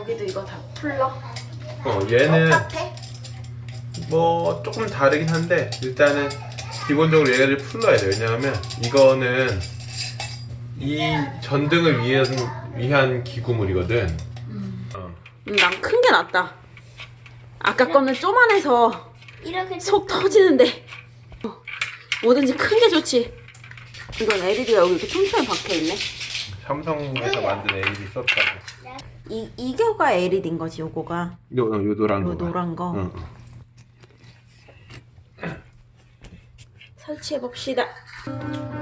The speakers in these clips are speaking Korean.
여기도 이거 다 풀러? 어 얘는 똑같아? 뭐 조금 다르긴 한데 일단은 기본적으로 얘를 풀러야 돼 왜냐하면 이거는 이 전등을 위한, 위한 기구물이거든 어. 음, 난큰 게 낫다. 아까 거는 쪼만해서 이렇게 속 터지는데 어, 뭐든지 큰 게 좋지. 이건 LED가 여기 이렇게 촘촘히 박혀있네. 삼성에서 만든 LED 썼다고 이, 이거가 LED인 거지, 요거가. 요, 요 노란 요거 노란 거. 응, 응. 설치해 봅시다.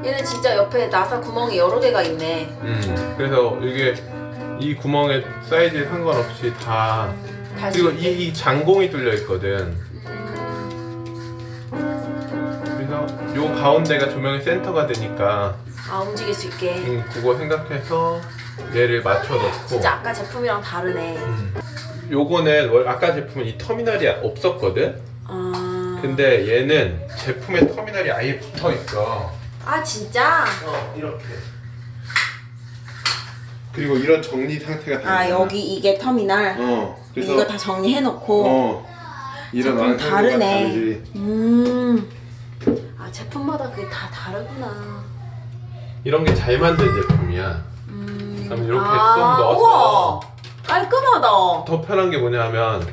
얘는 진짜 옆에 나사 구멍이 여러 개가 있네. 음, 그래서 이게 이 구멍의 사이즈에 상관없이 다 그리고. 이, 이 장공이 뚫려 있거든 그래서 요 가운데가 조명의 센터가 되니까 아, 움직일 수 있게. 음, 그거 생각해서 얘를 맞춰놓고 진짜 아까 제품이랑 다르네. 음. 요거는 원- 아까 제품은 이 터미널이 없었거든 아, 근데 얘는 제품에 터미널이 아예 붙어 있어 아 진짜? 어 이렇게 그리고 이런 정리 상태가 다 아, 있잖아. 여기 이게 터미널. 어 그래서 이거 다 정리해놓고. 어 이런 완성도가 다르네. 다르지 음. 아, 제품마다 그게 다 다르구나. 이런 게 잘 만든 제품이야 음. 그럼 이렇게 아, 쏙 넣어서 우와, 깔끔하다. 더 편한 게 뭐냐면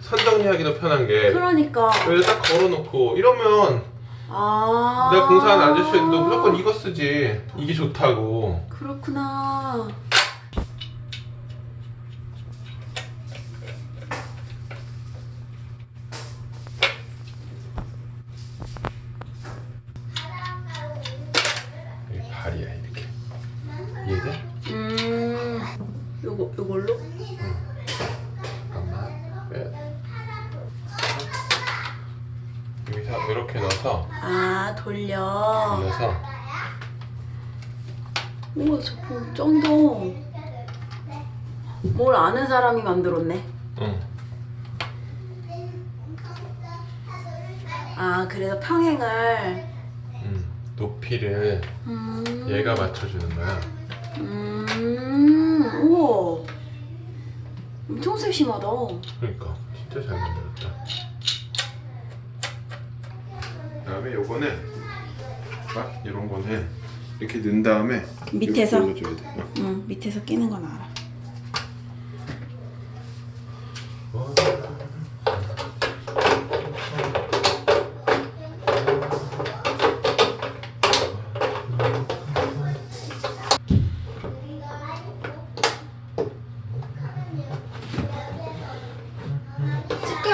선 정리하기도 편한 게 그러니까. 여기 딱 걸어놓고 이러면 아. 내가 공사하는 아저씨도 무조건 이거 쓰지 이게 좋다고 그렇구나. 여기 발이야 이렇게 이해돼? 음. 요거 요걸로? 잠깐만 빼 여기서 이렇게 넣어서 아, 돌려. 올려서 우와, 제품 쩐다. 뭘 아는 사람이 만들었네. 응. 아, 그래서 평행을. 음, 높이를 음. 얘가 맞춰주는 거야 음, 우와. 엄청 세 심하다. 그러니까 진짜 잘 만들었다 그다음에 요거는 막 이런 거는 이렇게 넣은 다음에 밑에서? 돼. 응, 밑에서 끼는 건 알아.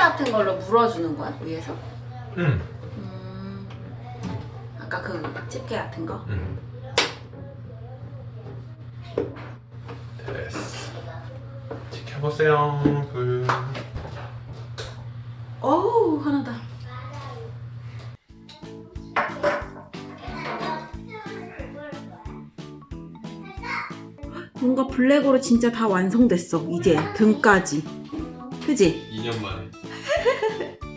같은 걸로 물어주는 거야 위에서? 응. 음, 아까 그 집게 같은 거? 응. 됐어 지켜보세요 그 어우 하나다. 뭔가 블랙으로 진짜 다 완성됐어 이제 등까지. 그지? 2년 만에 ハハハ!